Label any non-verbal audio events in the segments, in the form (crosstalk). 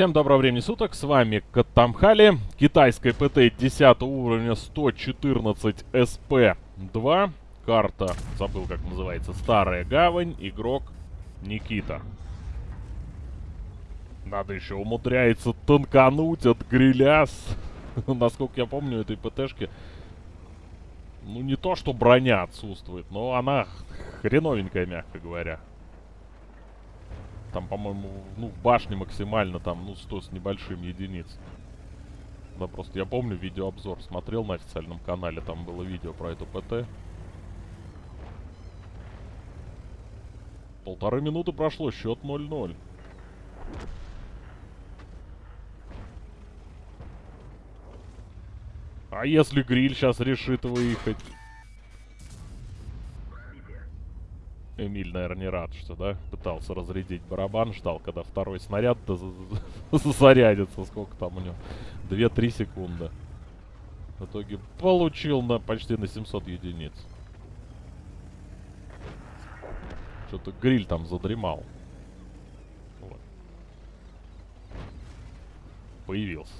Всем доброго времени суток, с вами Катамхали, китайская ПТ 10 уровня 114 СП-2, карта, забыл как называется, Старая Гавань, игрок Никита. Надо еще умудряется тонкануть от гриля, (laughs) насколько я помню, этой ПТшки, ну не то что броня отсутствует, но она хреновенькая, мягко говоря. Там, по-моему, ну, в башне максимально там, ну, 100 с небольшим единиц. Да, просто я помню видеообзор, смотрел на официальном канале, там было видео про эту ПТ. Полторы минуты прошло, счет 0-0. А если гриль сейчас решит выехать? Эмиль, наверное, не рад, что, да, пытался разрядить барабан, ждал, когда второй снаряд зарядится. Сколько там у него? 2-3 секунды. В итоге получил на почти на 700 единиц. Что-то гриль там задремал. Вот. Появился.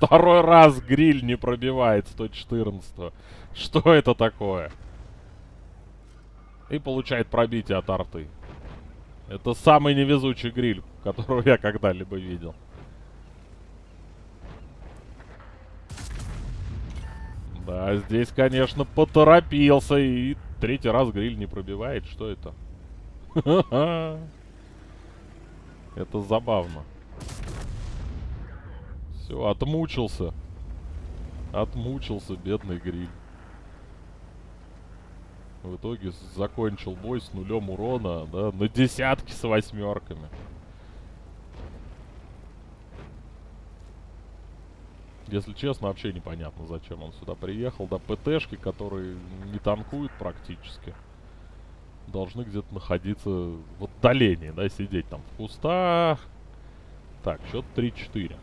Второй раз гриль не пробивает 114 Что это такое? И получает пробитие от арты. Это самый невезучий гриль, которого я когда-либо видел. Да, здесь, конечно, поторопился. И третий раз гриль не пробивает. Что это? (laughs) Это забавно. Все, отмучился. Отмучился, бедный гриль. В итоге закончил бой с нулем урона, да, на десятки с восьмерками. Если честно, вообще непонятно, зачем он сюда приехал. Да, ПТшки, которые не танкуют практически, должны где-то находиться в отдалении, да, сидеть там в кустах. Так, счет 3-4.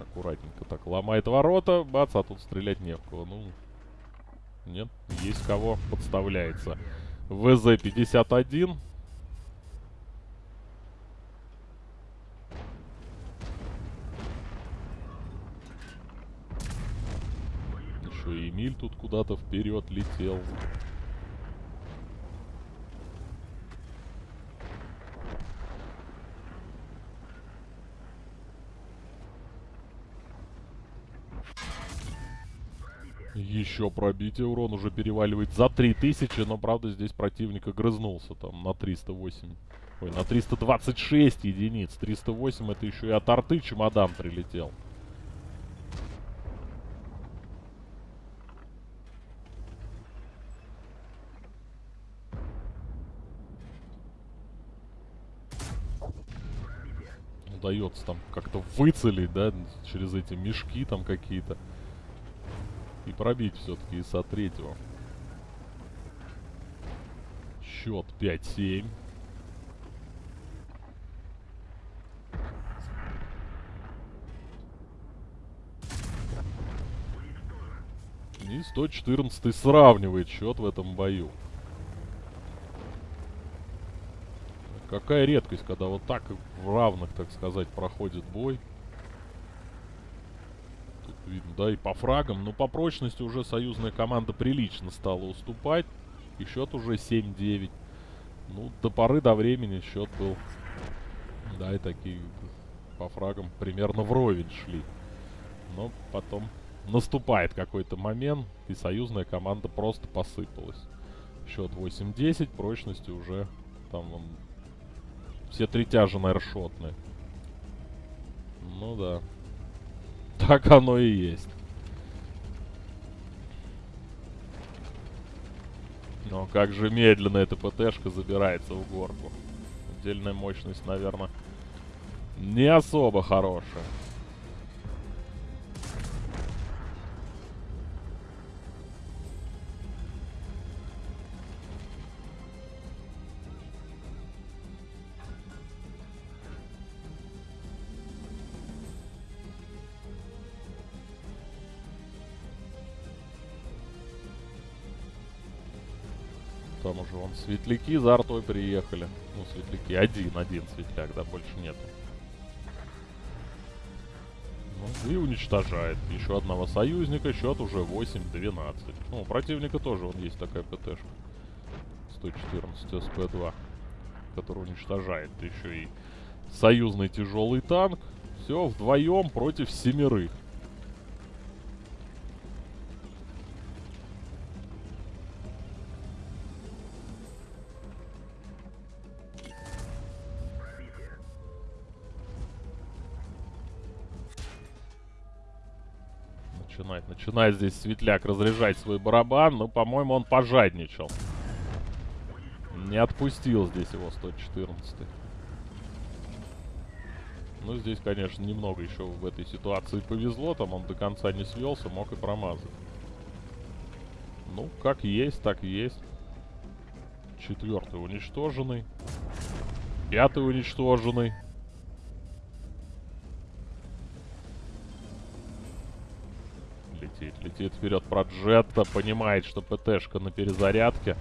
Аккуратненько так ломает ворота. Бац, а тут стрелять не в кого. Ну, нет, есть кого. Подставляется. ВЗ-51. Еще и Эмиль тут куда-то вперед летел. Еще пробитие. Урон уже переваливает за 3000, но, правда, здесь противник огрызнулся там на 308. Ой, на 326 единиц. 308 это еще и от арты чемодан прилетел. Удается там как-то выцелить, да, через эти мешки там какие-то. И пробить все-таки ИСа третьего. Счет 5-7. И 114 сравнивает счет в этом бою. Какая редкость, когда вот так в равных, так сказать, проходит бой видно, да, и по фрагам. Но по прочности уже союзная команда прилично стала уступать. И счет уже 7-9. Ну, до поры до времени счет был, да, и такие по фрагам примерно вровень шли. Но потом наступает какой-то момент, и союзная команда просто посыпалась. Счет 8-10, прочности уже там вон, все три тяжа, наверное, шотные. Ну да. Так оно и есть. Но как же медленно эта ПТшка забирается в горку. Отдельная мощность, наверное, не особо хорошая. Там уже вон светляки за артой приехали. Ну, светляки. Один, один светляк, да, больше нету. Ну, и уничтожает. Еще одного союзника. Счет уже 8-12. Ну, у противника тоже вон есть такая ПТшка. 114 СП-2. Который уничтожает еще и союзный тяжелый танк. Все, вдвоем против семерых. Начинает, начинает здесь Светляк разряжать свой барабан, но, по-моему, он пожадничал. Не отпустил здесь его 114 -й. Ну, здесь, конечно, немного еще в этой ситуации повезло. Там он до конца не свелся, мог и промазать. Ну, как есть, так есть. Четвертый уничтоженный. Пятый уничтоженный. Летит вперед Проджетта. Понимает, что ПТшка на перезарядке.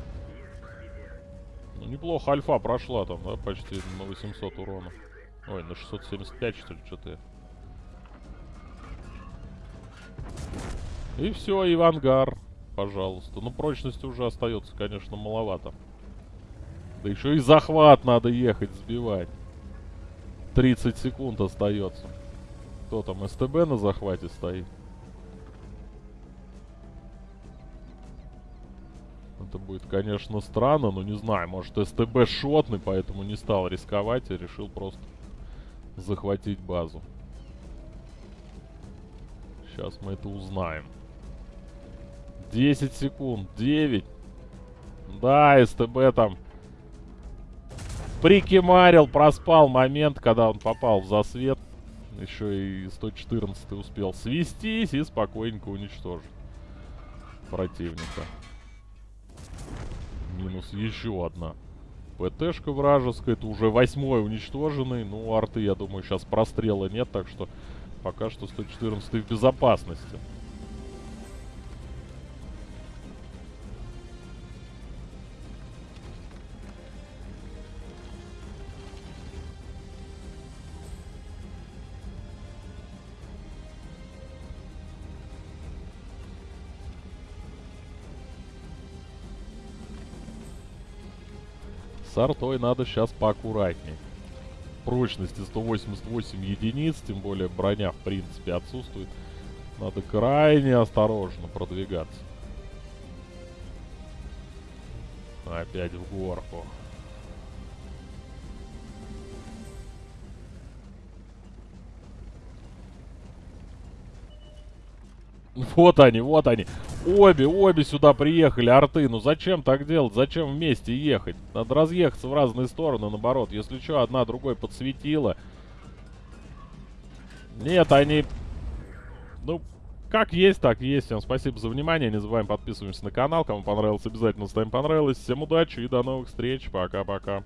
Ну, неплохо альфа прошла там, да, почти на 800 урона. Ой, на 675 что ли, что-то. И все, и в ангар, пожалуйста. Ну, прочности уже остается, конечно, маловато. Да еще и захват надо ехать, сбивать. 30 секунд остается. Кто там, СТБ на захвате стоит? Это будет, конечно, странно, но не знаю. Может, СТБ шотный, поэтому не стал рисковать и решил просто захватить базу. Сейчас мы это узнаем. 10 секунд. 9. Да, СТБ там прикимарил, проспал момент, когда он попал в засвет. Еще и 114 успел свестись и спокойненько уничтожить противника. Минус еще одна. ПТшка вражеская. Это уже восьмой уничтоженный. Ну, арты, я думаю, сейчас прострела нет. Так что пока что 114 в безопасности. С артой надо сейчас поаккуратней. Прочности 188 единиц, тем более броня в принципе отсутствует. Надо крайне осторожно продвигаться. Опять в горку. Вот они, вот они. Обе, обе сюда приехали, арты. Ну зачем так делать? Зачем вместе ехать? Надо разъехаться в разные стороны, наоборот. Если что, одна другой подсветила. Нет, они... Ну, как есть, так есть. Всем спасибо за внимание. Не забываем подписываться на канал. Кому понравилось, обязательно ставим понравилось. Всем удачи и до новых встреч. Пока-пока.